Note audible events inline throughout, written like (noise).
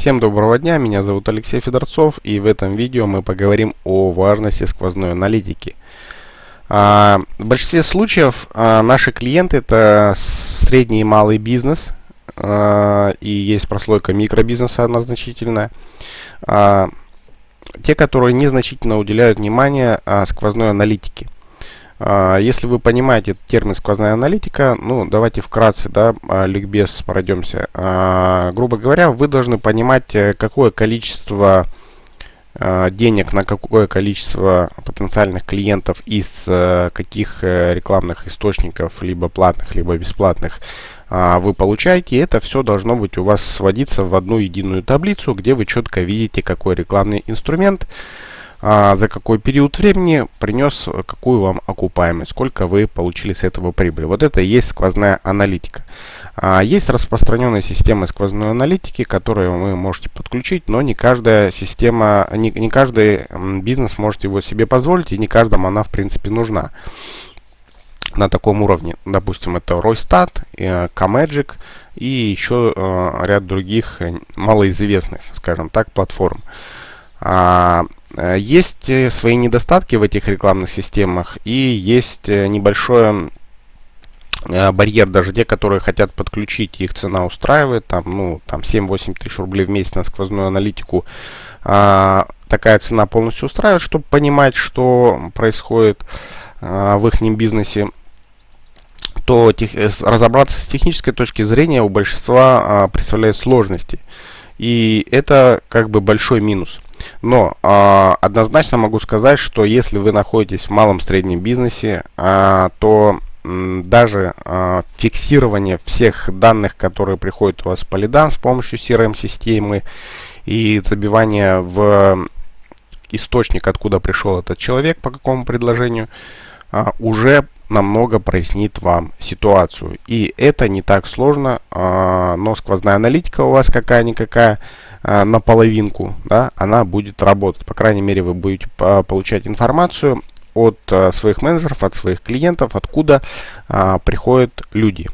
Всем доброго дня, меня зовут Алексей Федорцов и в этом видео мы поговорим о важности сквозной аналитики. А, в большинстве случаев а, наши клиенты это средний и малый бизнес а, и есть прослойка микробизнеса одна значительная. А, те, которые незначительно уделяют внимание сквозной аналитике. А, если вы понимаете термин сквозная аналитика, ну давайте вкратце, да, а, ликбез пройдемся. А, грубо говоря, вы должны понимать, э, какое количество денег на какое количество потенциальных клиентов из э, каких э, рекламных источников, либо платных, либо бесплатных, вы получаете. Это все должно быть у вас сводиться в одну единую таблицу, где вы четко видите, какой рекламный инструмент, а, за какой период времени принес какую вам окупаемость, сколько вы получили с этого прибыли. Вот это и есть сквозная аналитика. А, есть распространенные системы сквозной аналитики, которые вы можете подключить, но не каждая система, не, не каждый бизнес может его себе позволить, и не каждому она в принципе нужна на таком уровне. Допустим, это Ройстат, Comagic и еще э, ряд других э, малоизвестных, скажем так, платформ. Э, есть э, свои недостатки в этих рекламных системах и есть э, небольшой барьер, даже те, которые хотят подключить, их цена устраивает, там, ну, там 7-8 тысяч рублей в месяц на сквозную аналитику. А, такая цена полностью устраивает, чтобы понимать, что происходит в их бизнесе то тех, разобраться с технической точки зрения у большинства а, представляет сложности. И это как бы большой минус. Но э, однозначно могу сказать, что если вы находитесь в малом-среднем бизнесе, э, то даже э, фиксирование всех данных, которые приходят у вас по лидам с помощью CRM-системы и забивание в источник, откуда пришел этот человек, по какому предложению, э, уже намного прояснит вам ситуацию. И это не так сложно, э, но сквозная аналитика у вас какая-никакая, э, на половинку, да, она будет работать. По крайней мере, вы будете получать информацию от э, своих менеджеров, от своих клиентов, откуда э, приходят люди.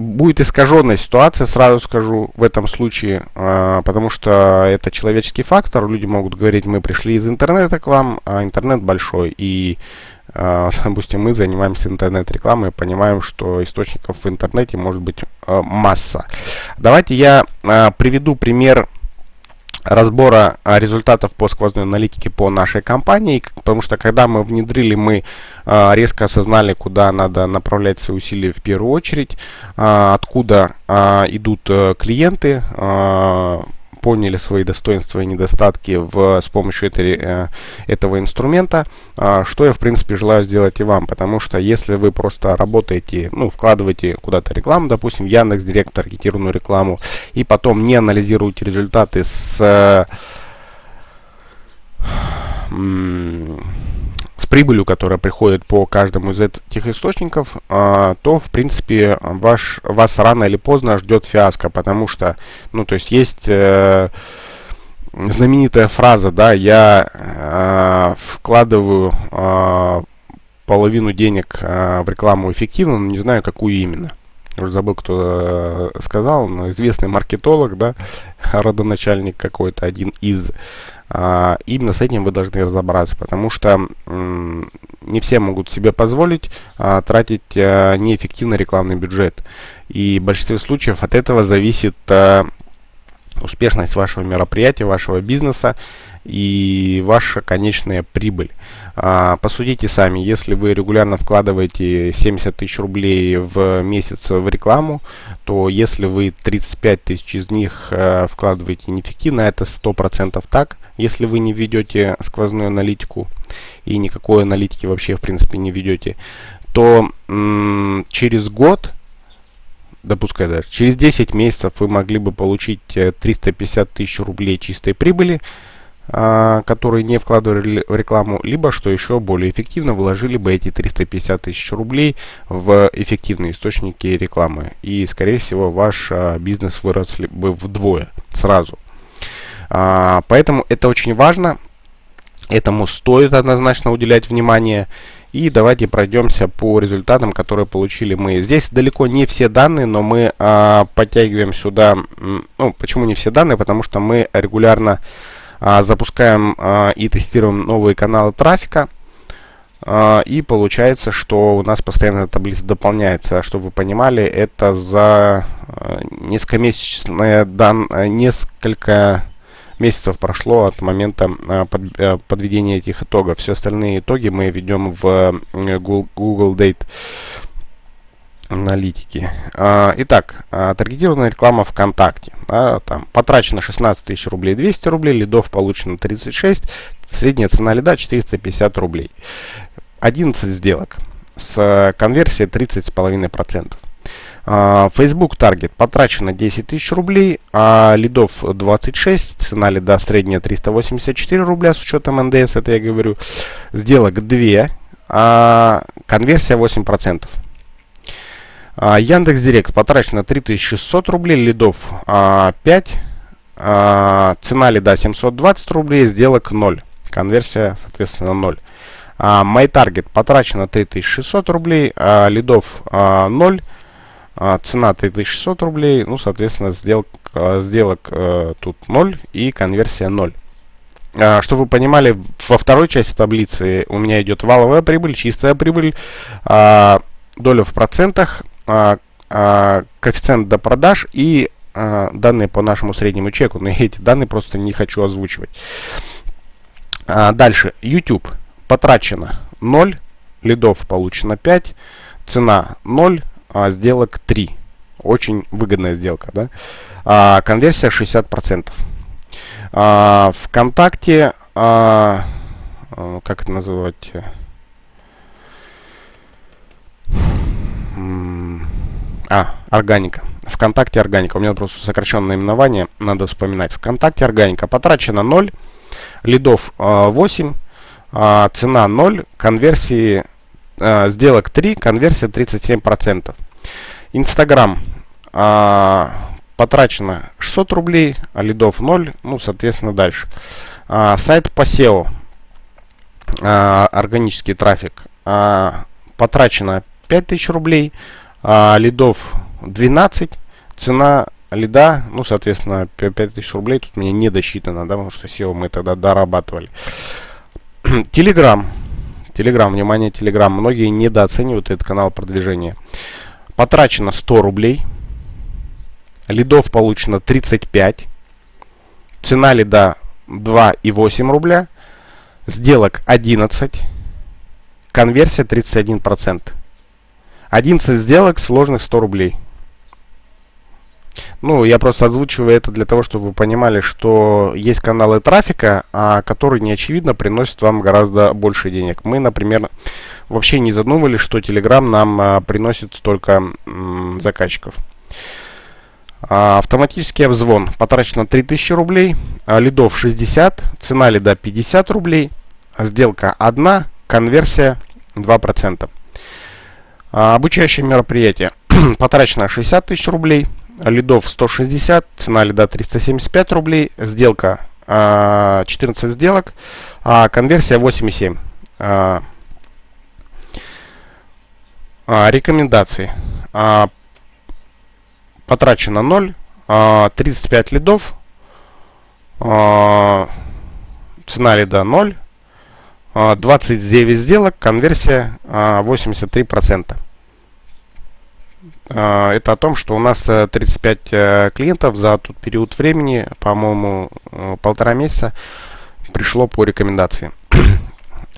Будет искаженная ситуация, сразу скажу, в этом случае, э, потому что это человеческий фактор. Люди могут говорить, мы пришли из интернета к вам, а интернет большой, и а, (laughs) допустим, мы занимаемся интернет-рекламой, понимаем, что источников в интернете может быть а, масса. Давайте я а, приведу пример разбора результатов по сквозной аналитике по нашей компании, потому что когда мы внедрили, мы резко осознали, куда надо направлять свои усилия в первую очередь, откуда идут э, клиенты, поняли свои достоинства и недостатки в, с помощью этой, э, этого инструмента, э, что я в принципе желаю сделать и вам, потому что если вы просто работаете, ну, вкладываете куда-то рекламу, допустим, Яндекс Директ, таргетированную рекламу, и потом не анализируете результаты с... Прибылью, которая приходит по каждому из этих источников, а, то, в принципе, ваш, вас рано или поздно ждет фиаско, потому что, ну, то есть есть э, знаменитая фраза, да, я э, вкладываю э, половину денег э, в рекламу эффективно, но не знаю, какую именно. Уже забыл, кто э, сказал, но известный маркетолог, да, (laughs) родоначальник какой-то, один из а, именно с этим вы должны разобраться, потому что не все могут себе позволить а, тратить а, неэффективный рекламный бюджет. И в большинстве случаев от этого зависит успешность вашего мероприятия, вашего бизнеса и ваша конечная прибыль. А, посудите сами, если вы регулярно вкладываете 70 тысяч рублей в месяц в рекламу, то если вы 35 тысяч из них а, вкладываете неэффективно, это 100% так, если вы не ведете сквозную аналитику и никакой аналитики вообще в принципе не ведете, то через год допускай даже, через 10 месяцев вы могли бы получить 350 э, тысяч рублей чистой прибыли, которые не вкладывали рекламу, либо, что еще более эффективно, вложили бы эти 350 тысяч рублей в эффективные источники рекламы. И, скорее всего, ваш а, бизнес вырос бы вдвое сразу. А, поэтому это очень важно. Этому стоит однозначно уделять внимание. И давайте пройдемся по результатам, которые получили мы. Здесь далеко не все данные, но мы а, подтягиваем сюда, ну, почему не все данные, потому что мы регулярно а, запускаем а, и тестируем новые каналы трафика. А, и получается, что у нас постоянно таблица дополняется. Чтобы вы понимали, это за а, нескомесячные дан, несколько месяцев прошло от момента а, под, а, подведения этих итогов. Все остальные итоги мы ведем в Google, Google Date аналитики. А, итак, а, таргетированная реклама ВКонтакте. А, там потрачено 16 тысяч рублей 200 рублей, лидов получено 36, средняя цена лида 450 рублей. 11 сделок с конверсией 30,5%. Uh, Facebook Target потрачено 10 тысяч рублей, а лидов 26, цена лида средняя 384 рубля с учетом НДС, это я говорю. Сделок 2, а конверсия 8%. А, Яндекс Директ потрачено 3600 рублей, лидов а, 5, а, цена лида 720 рублей, сделок 0, конверсия соответственно 0. А, MyTarget потрачено 3600 рублей, а, лидов а, 0, а, цена 3600 рублей, ну соответственно сделок, а, сделок а, тут 0 и конверсия 0. А, чтобы вы понимали, во второй части таблицы у меня идет валовая прибыль, чистая прибыль, а, доля в процентах, а, а, коэффициент до продаж и а, данные по нашему среднему чеку. Но (laughs) эти данные просто не хочу озвучивать. Дальше. YouTube. Потрачено 0, лидов получено 5, цена 0, а сделок 3. Очень выгодная сделка. Да? А, конверсия 60%. А, ВКонтакте, а как это называть? А, органика. ВКонтакте органика. У меня просто сокращенное наименование, надо вспоминать. ВКонтакте органика. Потрачено 0, лидов э, 8, э, цена 0, конверсии э, сделок 3, конверсия 37%. Инстаграм. Потрачено 600 рублей, а лидов 0, ну, соответственно, дальше. Сайт по SEO. Органический трафик. Э, потрачено 5000 рублей, а, лидов 12, цена лида, ну, соответственно, 5000 рублей тут мне не досчитано, да, потому что SEO мы тогда дорабатывали. (clears throat) Телеграм. Телеграм, внимание, Телеграм. Многие недооценивают этот канал продвижения. Потрачено 100 рублей. Лидов получено 35. Цена лида 2,8 рубля. Сделок 11. Конверсия 31%. 11 сделок, сложных 100 рублей. Ну, я просто озвучиваю это для того, чтобы вы понимали, что есть каналы трафика, а, которые не очевидно приносят вам гораздо больше денег. Мы, например, вообще не задумывались, что Telegram нам а, приносит столько заказчиков. А, автоматический обзвон. Потрачено 3000 рублей, лидов 60, цена лида 50 рублей, сделка 1, конверсия 2%. А, обучающее мероприятие. (clears throat) Потрачено 60 тысяч рублей. Лидов 160. Цена лида 375 рублей. Сделка 14 а, сделок. А конверсия 8,7. А, а, рекомендации. А, потрачено 0. А, 35 лидов. Цена лида 0. 29 сделок, конверсия 83%. А, это о том, что у нас 35 э, э, клиентов за тот период времени, по-моему, э, полтора месяца, пришло по рекомендации. (clears throat)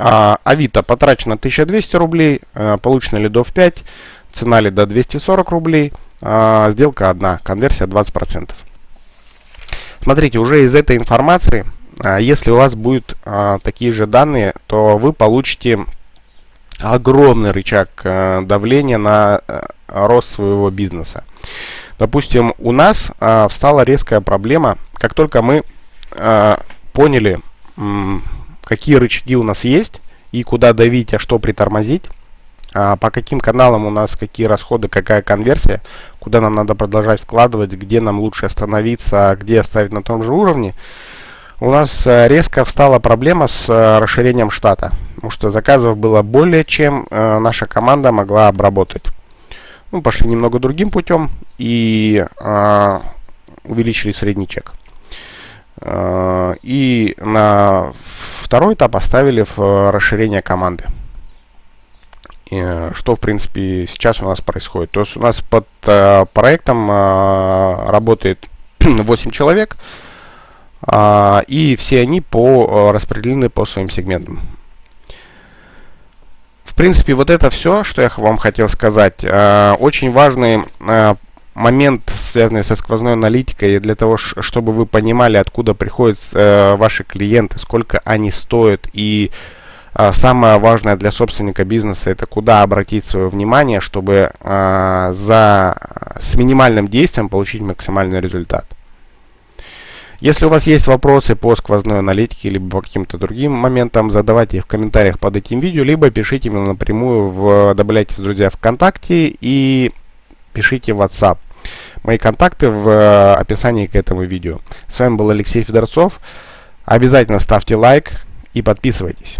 А, Авито потрачено 1200 рублей, получено лидов 5, цена лида 240 рублей, сделка одна, конверсия 20%. Смотрите, уже из этой информации а, если у вас будут а, такие же данные, то вы получите огромный рычаг а, давления на а, рост своего бизнеса. Допустим, у нас а, встала резкая проблема, как только мы а, поняли, какие рычаги у нас есть и куда давить, а что притормозить, а, по каким каналам у нас какие расходы, какая конверсия, куда нам надо продолжать вкладывать, где нам лучше остановиться, где оставить на том же уровне, у нас э, резко встала проблема с э, расширением штата, потому что заказов было более, чем э, наша команда могла обработать. Ну, пошли немного другим путем и э, увеличили средний чек. И на второй этап оставили в расширение команды. Что, в принципе, сейчас у нас происходит. То есть у нас под проектом работает (clears throat) 8 человек, а, и все они по, э, распределены по своим сегментам. В принципе, вот это все, что я вам хотел сказать. Э, очень важный э, момент, связанный со сквозной аналитикой, для того, чтобы вы понимали, откуда приходят ваши клиенты, сколько они стоят и самое важное для собственника бизнеса это куда обратить свое внимание, чтобы за, с минимальным действием получить максимальный результат. Если у вас есть вопросы по сквозной аналитике, либо по каким-то другим моментам, задавайте их в комментариях под этим видео, либо пишите мне напрямую, в, добавляйте в друзья ВКонтакте и пишите в WhatsApp. Мои контакты в э, описании к этому видео. С вами был Алексей Федорцов. Обязательно ставьте лайк и подписывайтесь.